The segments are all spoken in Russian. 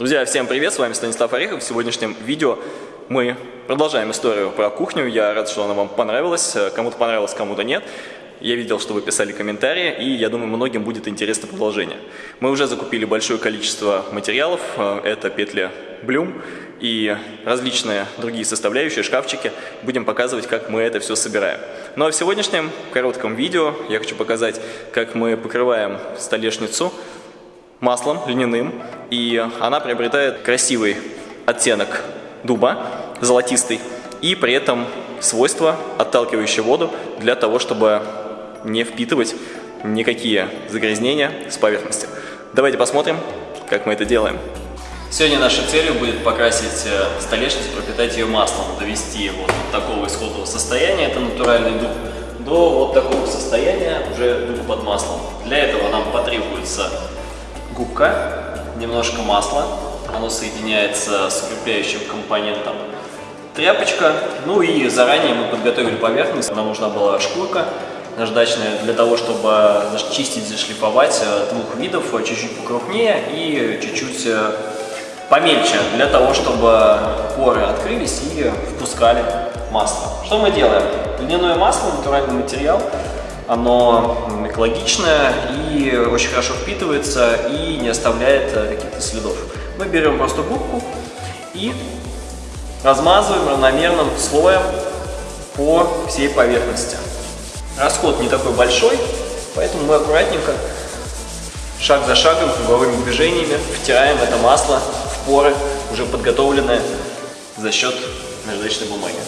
Друзья, всем привет, с вами Станислав Орехов. В сегодняшнем видео мы продолжаем историю про кухню. Я рад, что она вам понравилась. Кому-то понравилось, кому-то нет. Я видел, что вы писали комментарии, и я думаю, многим будет интересно продолжение. Мы уже закупили большое количество материалов. Это петли Блюм и различные другие составляющие, шкафчики. Будем показывать, как мы это все собираем. Ну а в сегодняшнем коротком видео я хочу показать, как мы покрываем столешницу маслом льняным, и она приобретает красивый оттенок дуба, золотистый, и при этом свойства, отталкивающие воду, для того, чтобы не впитывать никакие загрязнения с поверхности. Давайте посмотрим, как мы это делаем. Сегодня нашей целью будет покрасить э, столешницу, пропитать ее маслом, довести вот от такого исходного состояния, это натуральный дуб, до вот такого состояния уже дуб под маслом. Для этого нам потребуется губка, немножко масла, оно соединяется с укрепляющим компонентом, тряпочка, ну и заранее мы подготовили поверхность, нам нужна была шкурка наждачная для того, чтобы чистить, зашлифовать э, двух видов, э, чуть-чуть покрупнее и чуть-чуть э, помельче, для того, чтобы поры открылись и впускали масло. Что мы делаем? Льняное масло, натуральный материал, оно экологичное и очень хорошо впитывается и не оставляет э, каких-то следов. Мы берем просто губку и размазываем равномерным слоем по всей поверхности. Расход не такой большой, поэтому мы аккуратненько, шаг за шагом, круговыми движениями втираем это масло в поры, уже подготовленное за счет наждачной бумаги.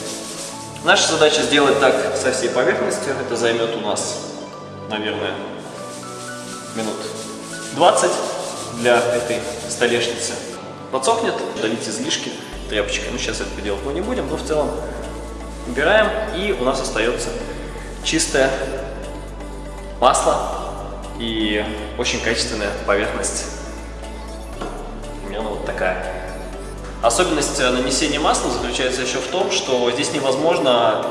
Наша задача сделать так со всей поверхностью. Это займет у нас, наверное, минут 20 для этой столешницы. Подсохнет, удалить излишки тряпочкой. Ну, сейчас это делать мы не будем, но в целом убираем, и у нас остается чистое масло и очень качественная поверхность. Примерно вот такая. Особенность э, нанесения масла заключается еще в том, что здесь невозможно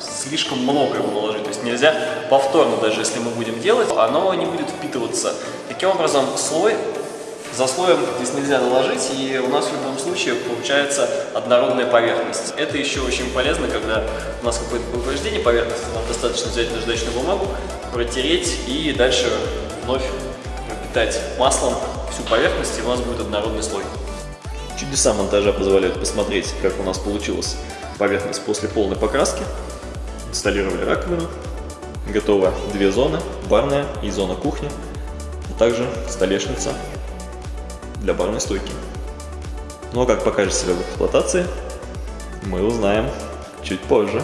слишком много его наложить. То есть нельзя повторно, даже если мы будем делать, оно не будет впитываться. Таким образом, слой за слоем здесь нельзя наложить, и у нас в любом случае получается однородная поверхность. Это еще очень полезно, когда у нас какое-то повреждение поверхности, нам достаточно взять наждачную бумагу, протереть и дальше вновь пропитать маслом всю поверхность, и у нас будет однородный слой. Чудеса монтажа позволяют посмотреть, как у нас получилась поверхность после полной покраски. Инсталлировали раковину. Готово две зоны, барная и зона кухни, а также столешница для барной стойки. Но ну, а как покажет себя в эксплуатации, мы узнаем чуть позже.